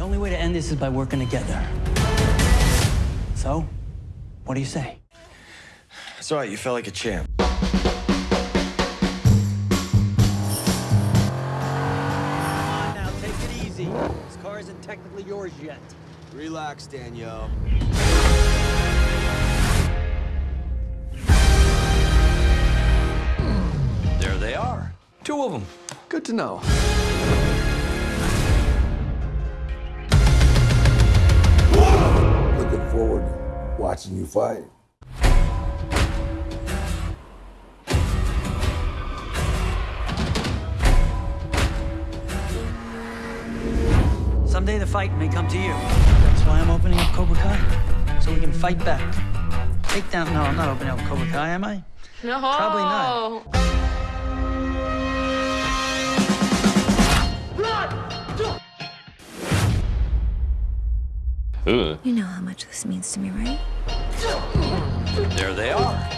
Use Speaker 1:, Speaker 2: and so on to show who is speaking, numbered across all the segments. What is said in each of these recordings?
Speaker 1: only way to end this is by working together. So, what do you say?
Speaker 2: It's all right. You felt like a champ.
Speaker 1: Now take it easy. This car isn't technically yours yet.
Speaker 2: Relax, Danielle.
Speaker 3: There they are. Two of them. Good to know.
Speaker 4: Watching you fight.
Speaker 1: Someday the fight may come to you. That's why I'm opening up Cobra Kai. So we can fight back. Take down. No, I'm not opening up Cobra Kai, am I?
Speaker 5: No.
Speaker 1: Probably not.
Speaker 3: Ugh.
Speaker 6: You know how much this means to me, right?
Speaker 3: There they are.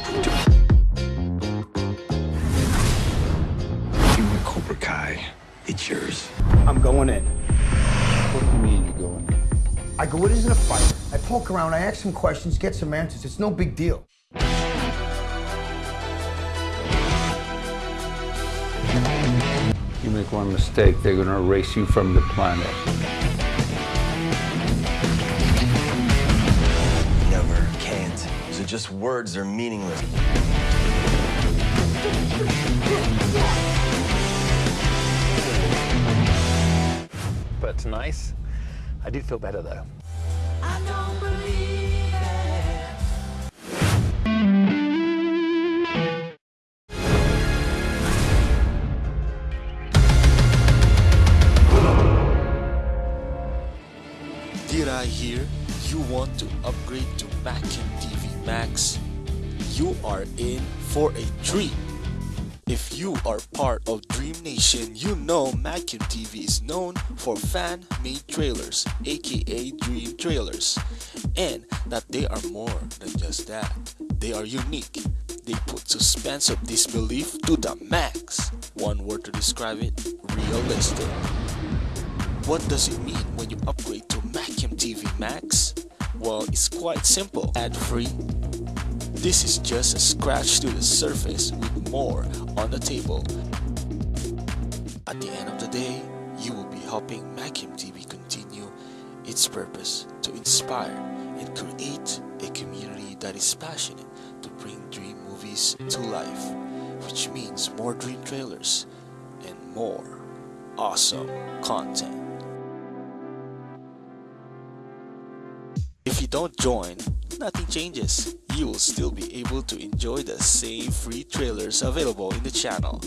Speaker 4: You want Cobra Kai? It's yours.
Speaker 7: I'm going in.
Speaker 4: What do you mean you're going in?
Speaker 7: I go, it isn't a fight. I poke around, I ask some questions, get some answers. It's no big deal.
Speaker 8: You make one mistake, they're gonna erase you from the planet.
Speaker 2: Just words. They're meaningless.
Speaker 3: But it's nice. I do feel better though.
Speaker 9: Did I hear you want to upgrade to Macam TV Max? You are in for a treat. If you are part of Dream Nation, you know Macam TV is known for fan-made trailers, aka Dream Trailers, and that they are more than just that. They are unique. They put suspense of disbelief to the max. One word to describe it, realistic. What does it mean when you upgrade to Macam TV Max? Well, it's quite simple. Ad-free. This is just a scratch to the surface with more on the table. At the end of the day, you will be helping Macam TV continue its purpose to inspire and create a community that is passionate to bring dream movies to life, which means more dream trailers and more awesome content. If you don't join, nothing changes. You will still be able to enjoy the same free trailers available in the channel.